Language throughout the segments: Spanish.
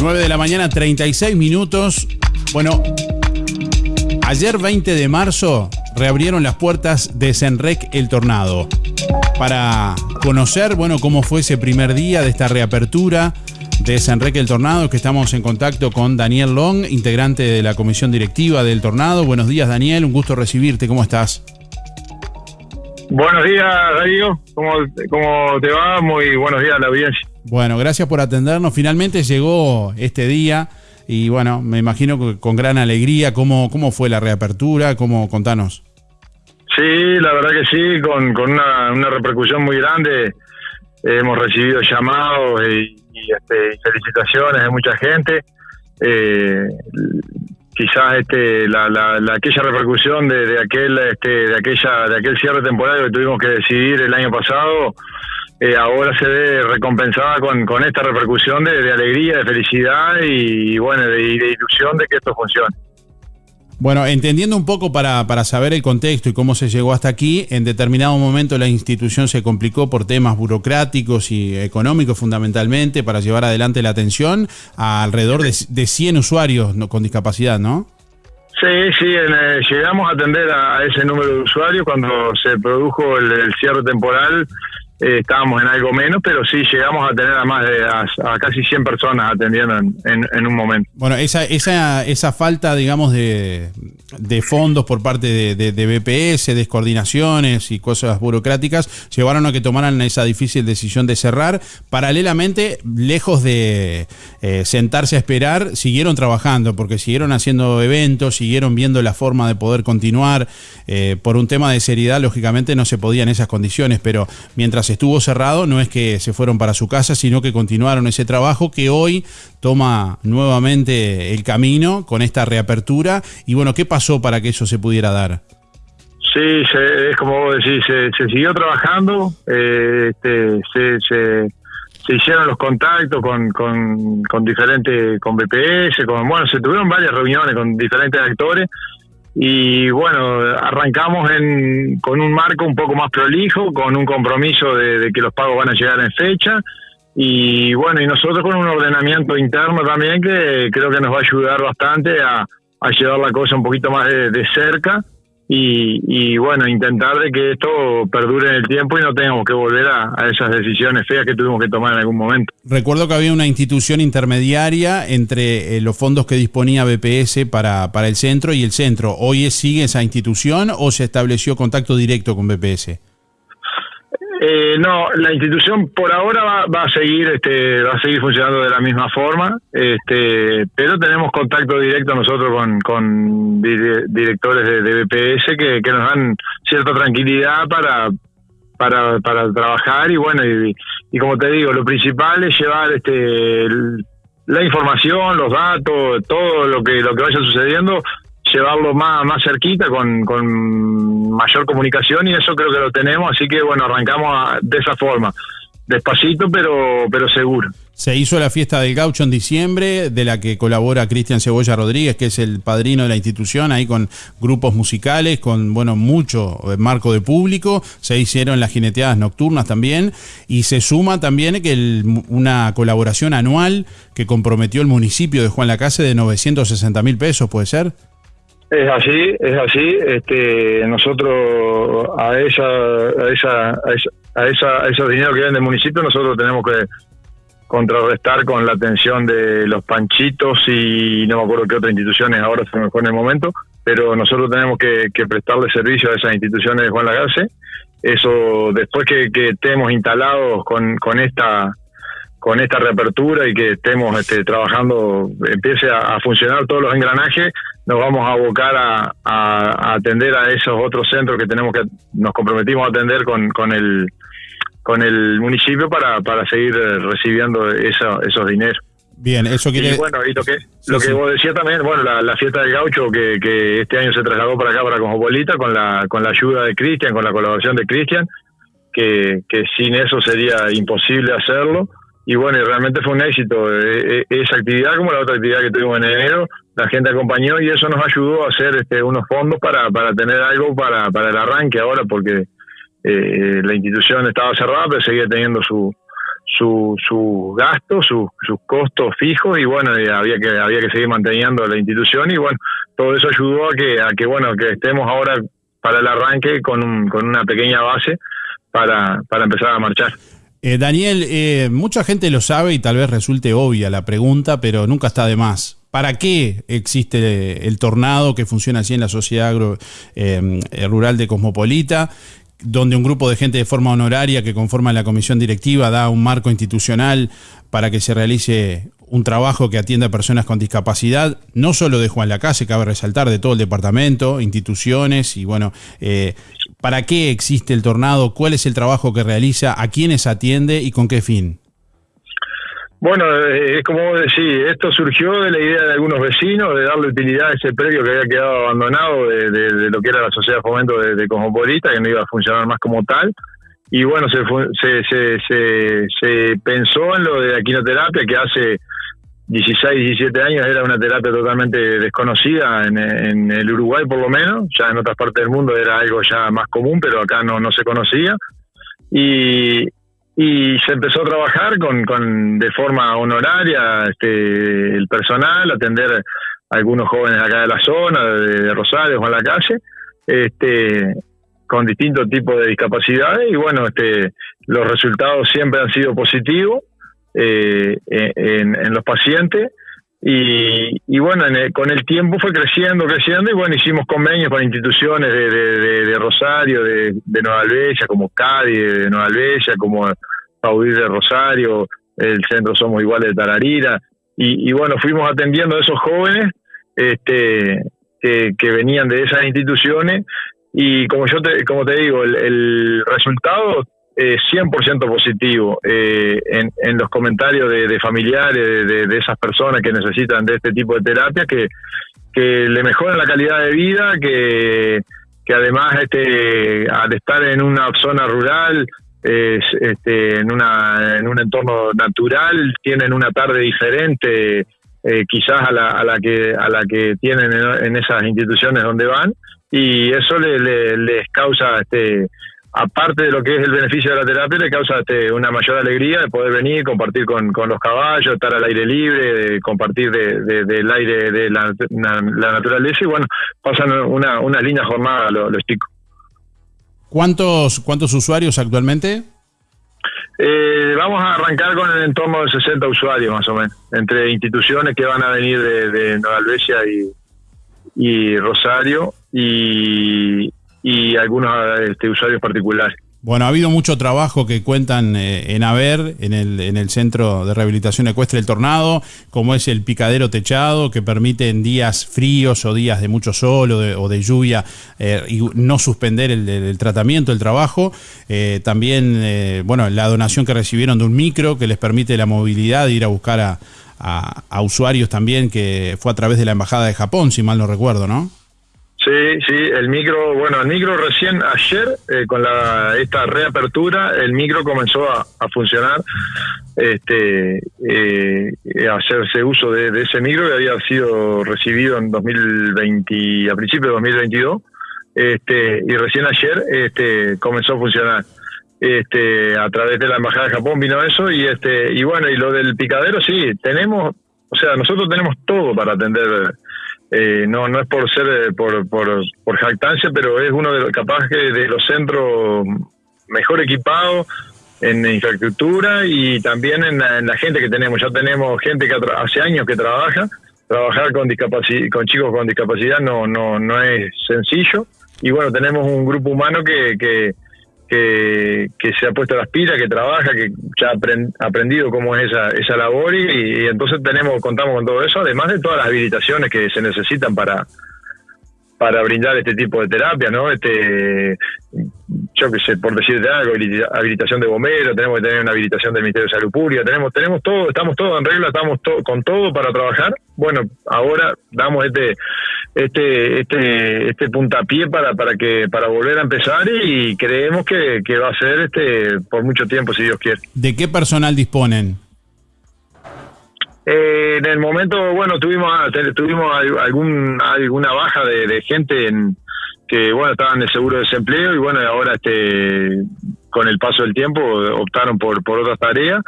9 de la mañana, 36 minutos. Bueno, ayer 20 de marzo reabrieron las puertas de Senrec El Tornado para conocer, bueno, cómo fue ese primer día de esta reapertura de Senrec El Tornado, que estamos en contacto con Daniel Long, integrante de la comisión directiva del Tornado. Buenos días, Daniel, un gusto recibirte, ¿cómo estás? Buenos días, Darío. ¿Cómo, ¿Cómo te va? Muy buenos días a la audiencia. Bueno, gracias por atendernos. Finalmente llegó este día y bueno, me imagino que con gran alegría. ¿Cómo, cómo fue la reapertura? ¿Cómo, contanos? Sí, la verdad que sí, con, con una, una repercusión muy grande. hemos recibido llamados y, este, felicitaciones de mucha gente. Eh, quizás este la, la, aquella repercusión de, de aquel este, de aquella de aquel cierre temporal que tuvimos que decidir el año pasado eh, ahora se ve recompensada con, con esta repercusión de, alegría, de felicidad y, bueno, de, de, ilusión de que esto funcione. Bueno, entendiendo un poco para, para saber el contexto y cómo se llegó hasta aquí, en determinado momento la institución se complicó por temas burocráticos y económicos fundamentalmente para llevar adelante la atención a alrededor de, de 100 usuarios con discapacidad, ¿no? Sí, sí, eh, llegamos a atender a, ese número de usuarios cuando se produjo el cierre temporal eh, estábamos en algo menos, pero sí llegamos a tener a más de a, casi 100 personas atendiendo en, un momento. Bueno, esa, esa, esa falta, digamos, de, de fondos por parte de, de, de, BPS, descoordinaciones y cosas burocráticas, llevaron a que tomaran esa difícil decisión de cerrar. Paralelamente, lejos de eh, sentarse a esperar, siguieron trabajando, porque siguieron haciendo eventos, siguieron viendo la forma de poder continuar. Eh, por un tema de seriedad, lógicamente no se podía en esas condiciones, pero mientras estuvo cerrado, no es que se fueron para su casa, sino que continuaron ese trabajo que hoy toma nuevamente el camino con esta reapertura. Y bueno, ¿qué pasó para que eso se pudiera dar? Sí, es como vos decís, se, siguió trabajando, eh, este, se, se, hicieron los contactos con, con, con diferentes, con BPS, con, bueno, se tuvieron varias reuniones con diferentes actores y bueno, arrancamos en, con un marco un poco más prolijo, con un compromiso de, que los pagos van a llegar en fecha. Y bueno, y nosotros con un ordenamiento interno también que creo que nos va a ayudar bastante a, llevar la cosa un poquito más de cerca y, bueno, intentar de que esto perdure en el tiempo y no tengamos que volver a, esas decisiones feas que tuvimos que tomar en algún momento. Recuerdo que había una institución intermediaria entre eh, los fondos que disponía BPS para, para el centro y el centro. ¿Hoy sigue esa institución o se estableció contacto directo con BPS? Eh, no, la institución por ahora va, a seguir, este, va a seguir funcionando de la misma forma, este, pero tenemos contacto directo nosotros con, con directores de, BPS que, que, nos dan cierta tranquilidad para, para, para trabajar y bueno, y, y, como te digo, lo principal es llevar este, la información, los datos, todo lo que lo que vaya sucediendo llevarlo más, más cerquita con, con mayor comunicación y eso creo que lo tenemos, así que bueno, arrancamos de esa forma, despacito pero, pero seguro. Se hizo la fiesta del gaucho en diciembre, de la que colabora Cristian Cebolla Rodríguez, que es el padrino de la institución, ahí con grupos musicales, con bueno mucho eh, marco de público. Se hicieron las jineteadas nocturnas también. Y se suma también que una colaboración anual que comprometió el municipio de Juan Lacase de 960 mil pesos, ¿puede ser? Es así, es así. Este, nosotros a esa, a esa, a esa, a esos dineros que vienen del municipio, nosotros tenemos que contrarrestar con la atención de los panchitos y no me acuerdo qué otras instituciones ahora se me fue en el momento, pero nosotros tenemos que, prestarle servicio a esas instituciones de Juan Lagase. Eso después que, que estemos instalados con, con esta con esta reapertura y que estemos este, trabajando, empiece a, funcionar todos los engranajes, nos vamos a abocar a, atender a esos otros centros que tenemos que nos comprometimos a atender con, con el con el municipio para, para seguir eh, recibiendo esos dineros. Bien, eso quiere... Y bueno, y lo que, lo que vos decías también, bueno, la, fiesta del gaucho que, que este año se trasladó para acá, para Cosmopolita, con la, con la ayuda de Cristian, con la colaboración de Cristian, que, que sin eso sería imposible hacerlo y bueno, realmente fue un éxito. E, e, esa actividad, como la otra actividad que tuvimos en enero, la gente acompañó y eso nos ayudó a hacer este, unos fondos para, para tener algo para, para el arranque ahora, porque eh, la institución estaba cerrada, pero seguía teniendo su, sus su gastos, sus costos fijos y bueno, había que había que seguir manteniendo la institución y bueno, todo eso ayudó a que a que bueno, que estemos ahora para el arranque con, con una pequeña base para, para empezar a marchar. Eh, Daniel, eh, mucha gente lo sabe y tal vez resulte obvia la pregunta, pero nunca está de más. ¿Para qué existe el tornado que funciona así en la sociedad eh, rural de Cosmopolita? donde un grupo de gente de forma honoraria que conforma la comisión directiva da un marco institucional para que se realice un trabajo que atienda a personas con discapacidad, no solo de Juan Lacase, cabe resaltar, de todo el departamento, instituciones y bueno, eh, ¿para qué existe el tornado? ¿Cuál es el trabajo que realiza? ¿A quiénes atiende y con qué fin? Bueno, eh, es como decir, esto surgió de la idea de algunos vecinos de darle utilidad a ese predio que había quedado abandonado de, lo que era la sociedad de fomento de, de, que no iba a funcionar más como tal. Y bueno, se, se, se, se, pensó en lo de la quinoterapia, que hace 16, 17 años era una terapia totalmente desconocida en, en, el Uruguay por lo menos, ya en otras partes del mundo era algo ya más común, pero acá no, no se conocía. Y, y se empezó a trabajar con, con de forma honoraria este, el personal, atender a algunos jóvenes acá de la zona, de, Rosario, Juan la calle, este, con distintos tipos de discapacidades. Y bueno, este, los resultados siempre han sido positivos eh, en, en, los pacientes. Y, y bueno, con el tiempo fue creciendo, creciendo y bueno, hicimos convenios con instituciones de, de, Rosario, de, Nueva Albesia, como Cádiz, de Nueva Albesia, como Paudí de Rosario, el centro Somos Iguales de Tararira, y, bueno, fuimos atendiendo a esos jóvenes este, que, venían de esas instituciones. Y como yo te, como te digo, el, resultado es 100% positivo eh, en, los comentarios de, familiares de, esas personas que necesitan de este tipo de terapia, que, que le mejoran la calidad de vida, que, que además este, al estar en una zona rural es, este, en, una, en un entorno natural, tienen una tarde diferente eh, quizás a la, a la que a la que tienen en, esas instituciones donde van y eso le, les causa este aparte de lo que es el beneficio de la terapia le causa este, una mayor alegría de poder venir compartir con, con los caballos estar al aire libre compartir de, del aire de la, naturaleza y bueno pasan una, una linda jornada los, los chicos ¿Cuántos, cuántos usuarios actualmente? Eh, vamos a arrancar con el entorno de 60 usuarios más o menos, entre instituciones que van a venir de, Nueva Albesia y, Rosario y, y algunos este, usuarios particulares. Bueno, ha habido mucho trabajo que cuentan eh, en haber en el, en el Centro de Rehabilitación Ecuestre El Tornado, como es el picadero techado, que permite en días fríos o días de mucho sol o de, lluvia eh, no suspender el, tratamiento, el trabajo. Eh, también, bueno, la donación que recibieron de un micro que les permite la movilidad de ir a buscar a usuarios también, que fue a través de la Embajada de Japón, si mal no recuerdo, ¿no? Sí, sí, el micro, bueno, el micro recién ayer, eh, con la, esta reapertura, el micro comenzó a, funcionar, este, eh, a hacerse uso de, ese micro que había sido recibido en 2020, a principios de 2022, este, y recién ayer este, comenzó a funcionar. Este, a través de la embajada de Japón vino eso y este, y bueno, y lo del picadero sí, tenemos, o sea, nosotros tenemos todo para atender eh, no no es por ser eh, por, por, jactancia, pero es uno de los capaz que de los centros mejor equipados en infraestructura y también en la, gente que tenemos. Ya tenemos gente que hace años que trabaja. Trabajar con con chicos con discapacidad no no no es sencillo y bueno tenemos un grupo humano que, que que, se ha puesto las pilas, que trabaja, que ya ha aprendido cómo es esa, esa labor y, entonces tenemos contamos con todo eso, además de todas las habilitaciones que se necesitan para para brindar este tipo de terapia, ¿no? Este, yo qué sé, por decirte algo, habilitación de bomberos, tenemos que tener una habilitación del Ministerio de Salud Pública, tenemos, tenemos todo, estamos todos en regla, estamos con todo para trabajar. Bueno, ahora damos este, este, este, este puntapié para, para que, para volver a empezar y creemos que, que va a ser este por mucho tiempo, si Dios quiere. ¿De qué personal disponen? Eh, en el momento, bueno, tuvimos tuvimos algún alguna baja de, gente en, que bueno estaban de seguro de desempleo y bueno ahora este con el paso del tiempo optaron por, por otras tareas.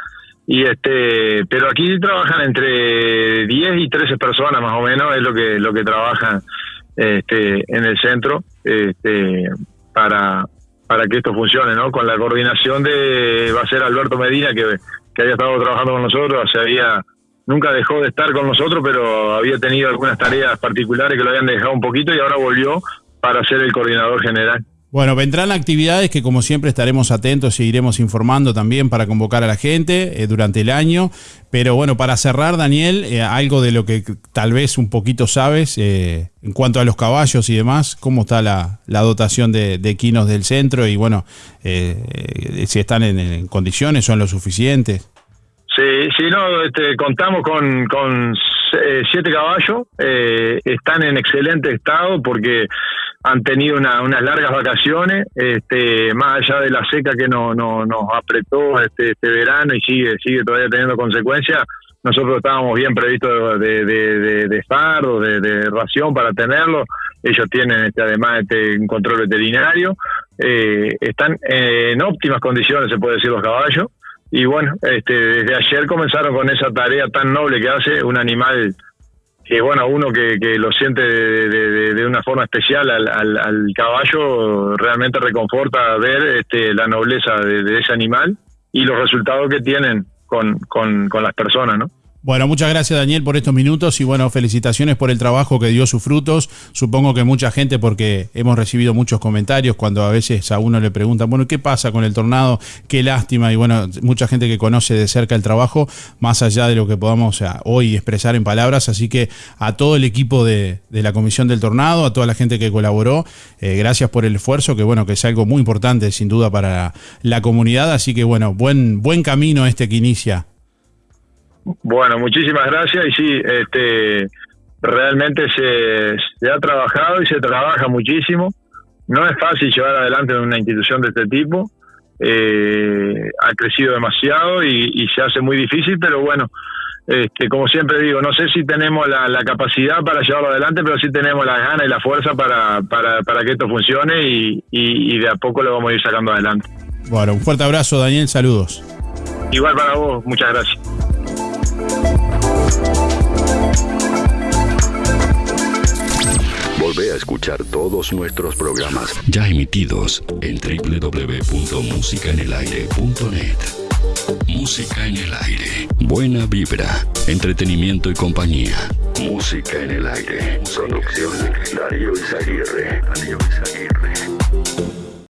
Y este, pero aquí trabajan entre 10 y 13 personas más o menos, es lo que, lo que trabajan este, en el centro este, para, para que esto funcione, ¿no? Con la coordinación de, va a ser Alberto Medina, que, que había estado trabajando con nosotros, se había, nunca dejó de estar con nosotros, pero había tenido algunas tareas particulares que lo habían dejado un poquito y ahora volvió para ser el coordinador general. Bueno, vendrán actividades que como siempre estaremos atentos y iremos informando también para convocar a la gente eh, durante el año. Pero bueno, para cerrar, Daniel, eh, algo de lo que tal vez un poquito sabes eh, en cuanto a los caballos y demás, cómo está la, dotación de, de, equinos del centro y bueno, si están en, condiciones, son lo suficientes. Sí, sí, no, este, contamos con, con siete caballos, están en excelente estado porque han tenido unas largas vacaciones, este, más allá de la seca que no, no, nos apretó este, este verano y sigue, sigue todavía teniendo consecuencias, nosotros estábamos bien previstos de, de, de, de fardo, de, ración para tenerlo, ellos tienen este, además este, un control veterinario, eh, están en óptimas condiciones, se puede decir, los caballos, y bueno, este, desde ayer comenzaron con esa tarea tan noble que hace un animal que bueno, uno que, que lo siente de, de, una forma especial al, al, caballo, realmente reconforta ver este, la nobleza de, ese animal y los resultados que tienen con, con, con las personas, ¿no? Bueno, muchas gracias Daniel por estos minutos y bueno, felicitaciones por el trabajo que dio sus frutos. Supongo que mucha gente, porque hemos recibido muchos comentarios cuando a veces a uno le preguntan, bueno, ¿qué pasa con el tornado? Qué lástima. Y bueno, mucha gente que conoce de cerca el trabajo, más allá de lo que podamos hoy expresar en palabras. Así que a todo el equipo de, la Comisión del Tornado, a toda la gente que colaboró, eh, gracias por el esfuerzo, que bueno, que es algo muy importante sin duda para la comunidad. Así que bueno, buen, buen camino este que inicia bueno, muchísimas gracias y sí, este, realmente se, se ha trabajado y se trabaja muchísimo. No es fácil llevar adelante una institución de este tipo. Eh, ha crecido demasiado y, se hace muy difícil, pero bueno, este, como siempre digo, no sé si tenemos la, capacidad para llevarlo adelante, pero sí tenemos la gana y la fuerza para, para, para que esto funcione y, y de a poco lo vamos a ir sacando adelante. Bueno, un fuerte abrazo, Daniel, saludos. Igual para vos, muchas gracias. Volvé a escuchar todos nuestros programas ya emitidos en www.musicaenelaire.net. Música en el aire. Buena vibra, entretenimiento y compañía. Música en el aire. Producción Darío Izaguirre. Darío Izaguirre.